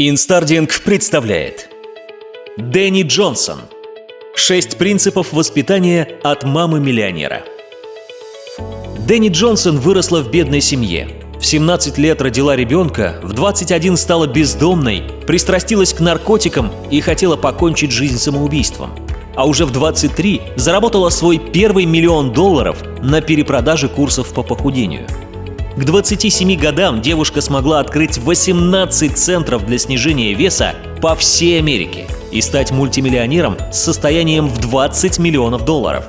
InstaReading представляет Дэнни Джонсон Шесть принципов воспитания от мамы-миллионера Дэнни Джонсон выросла в бедной семье. В 17 лет родила ребенка, в 21 стала бездомной, пристрастилась к наркотикам и хотела покончить жизнь самоубийством. А уже в 23 заработала свой первый миллион долларов на перепродаже курсов по похудению – к 27 годам девушка смогла открыть 18 центров для снижения веса по всей Америке и стать мультимиллионером с состоянием в 20 миллионов долларов.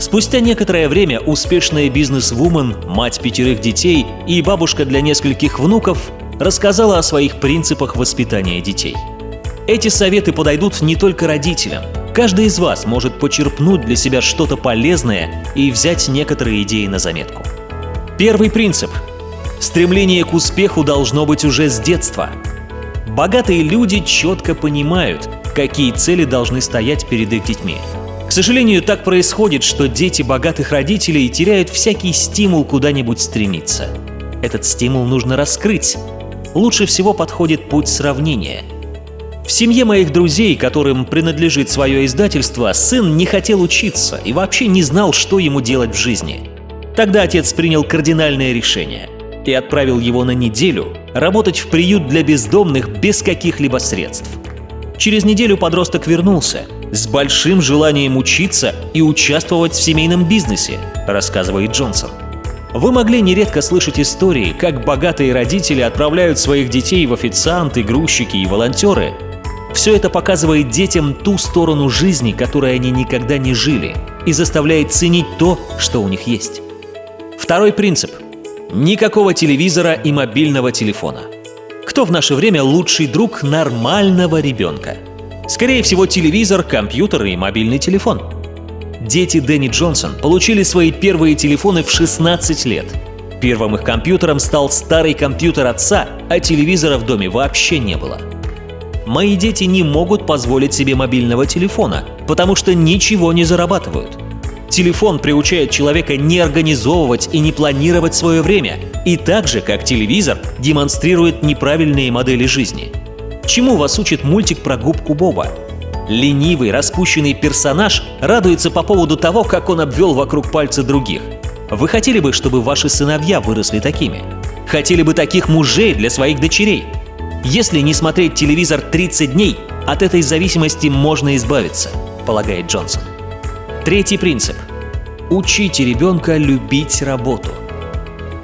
Спустя некоторое время успешная бизнес-вумен, мать пятерых детей и бабушка для нескольких внуков рассказала о своих принципах воспитания детей. Эти советы подойдут не только родителям. Каждый из вас может почерпнуть для себя что-то полезное и взять некоторые идеи на заметку. Первый принцип. Стремление к успеху должно быть уже с детства. Богатые люди четко понимают, какие цели должны стоять перед их детьми. К сожалению, так происходит, что дети богатых родителей теряют всякий стимул куда-нибудь стремиться. Этот стимул нужно раскрыть. Лучше всего подходит путь сравнения. В семье моих друзей, которым принадлежит свое издательство, сын не хотел учиться и вообще не знал, что ему делать в жизни – Тогда отец принял кардинальное решение и отправил его на неделю работать в приют для бездомных без каких-либо средств. Через неделю подросток вернулся с большим желанием учиться и участвовать в семейном бизнесе, рассказывает Джонсон. Вы могли нередко слышать истории, как богатые родители отправляют своих детей в официанты, грузчики и волонтеры. Все это показывает детям ту сторону жизни, которой они никогда не жили, и заставляет ценить то, что у них есть. Второй принцип. Никакого телевизора и мобильного телефона. Кто в наше время лучший друг нормального ребенка? Скорее всего, телевизор, компьютер и мобильный телефон. Дети Дэнни Джонсон получили свои первые телефоны в 16 лет. Первым их компьютером стал старый компьютер отца, а телевизора в доме вообще не было. Мои дети не могут позволить себе мобильного телефона, потому что ничего не зарабатывают. Телефон приучает человека не организовывать и не планировать свое время, и так же, как телевизор, демонстрирует неправильные модели жизни. Чему вас учит мультик про губку Боба? Ленивый, распущенный персонаж радуется по поводу того, как он обвел вокруг пальца других. Вы хотели бы, чтобы ваши сыновья выросли такими? Хотели бы таких мужей для своих дочерей? Если не смотреть телевизор 30 дней, от этой зависимости можно избавиться, полагает Джонсон. Третий принцип. Учите ребенка любить работу.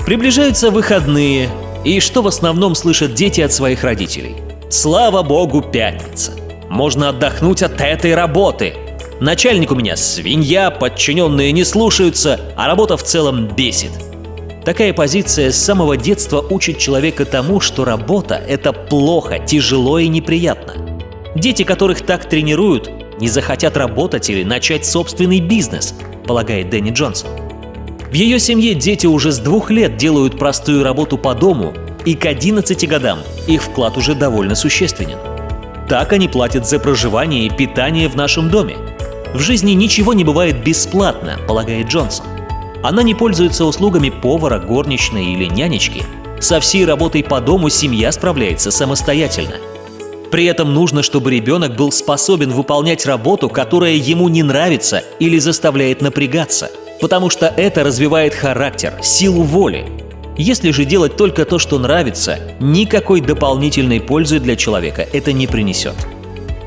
Приближаются выходные, и что в основном слышат дети от своих родителей? Слава богу, пятница. Можно отдохнуть от этой работы. Начальник у меня свинья, подчиненные не слушаются, а работа в целом бесит. Такая позиция с самого детства учит человека тому, что работа – это плохо, тяжело и неприятно. Дети, которых так тренируют, не захотят работать или начать собственный бизнес, полагает Дэнни Джонсон. В ее семье дети уже с двух лет делают простую работу по дому, и к 11 годам их вклад уже довольно существенен. Так они платят за проживание и питание в нашем доме. В жизни ничего не бывает бесплатно, полагает Джонсон. Она не пользуется услугами повара, горничной или нянечки. Со всей работой по дому семья справляется самостоятельно – при этом нужно, чтобы ребенок был способен выполнять работу, которая ему не нравится или заставляет напрягаться, потому что это развивает характер, силу воли. Если же делать только то, что нравится, никакой дополнительной пользы для человека это не принесет.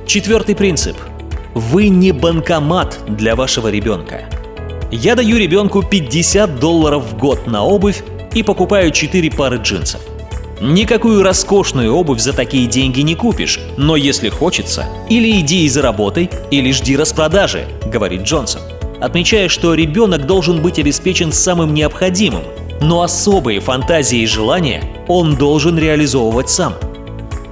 Четвертый принцип. Вы не банкомат для вашего ребенка. Я даю ребенку 50 долларов в год на обувь и покупаю 4 пары джинсов. Никакую роскошную обувь за такие деньги не купишь, но если хочется, или иди и заработай, или жди распродажи, говорит Джонсон, отмечая, что ребенок должен быть обеспечен самым необходимым, но особые фантазии и желания он должен реализовывать сам.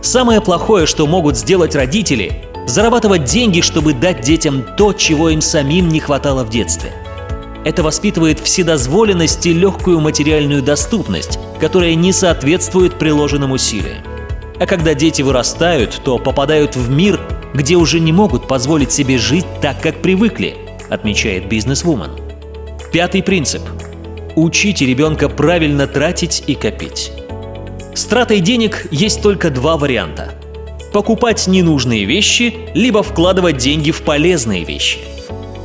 Самое плохое, что могут сделать родители – зарабатывать деньги, чтобы дать детям то, чего им самим не хватало в детстве – это воспитывает вседозволенность и легкую материальную доступность, которая не соответствует приложенным усилиям. А когда дети вырастают, то попадают в мир, где уже не могут позволить себе жить так, как привыкли, отмечает бизнесвумен. Пятый принцип. Учите ребенка правильно тратить и копить. С тратой денег есть только два варианта. покупать ненужные вещи, либо вкладывать деньги в полезные вещи.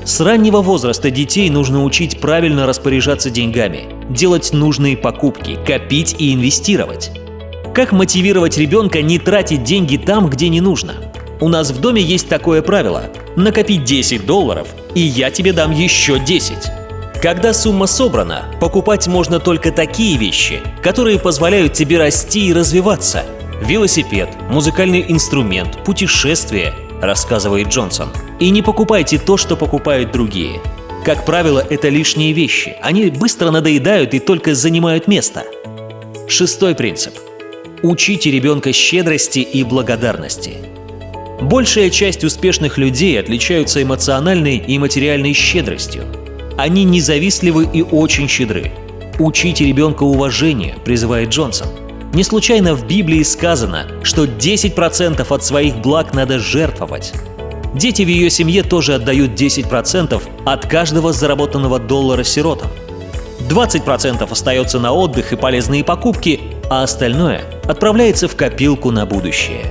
С раннего возраста детей нужно учить правильно распоряжаться деньгами, делать нужные покупки, копить и инвестировать. Как мотивировать ребенка не тратить деньги там, где не нужно? У нас в доме есть такое правило – накопить 10 долларов, и я тебе дам еще 10. Когда сумма собрана, покупать можно только такие вещи, которые позволяют тебе расти и развиваться. Велосипед, музыкальный инструмент, путешествие, рассказывает Джонсон. И не покупайте то, что покупают другие. Как правило, это лишние вещи. Они быстро надоедают и только занимают место. Шестой принцип. Учите ребенка щедрости и благодарности. Большая часть успешных людей отличаются эмоциональной и материальной щедростью. Они независтливы и очень щедры. Учите ребенка уважению, призывает Джонсон. Не случайно в Библии сказано, что 10% от своих благ надо жертвовать. Дети в ее семье тоже отдают 10% от каждого заработанного доллара сиротам. 20% остается на отдых и полезные покупки, а остальное отправляется в копилку на будущее.